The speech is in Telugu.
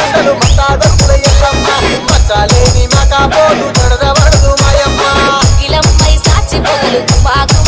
దండలు మతాదత్తుల ఎల్లమ్మ మచ్చలేని మకాపోదు దడదవడదు మాయమ్మ. ఇలమ్మై సాచి బదులు బాగా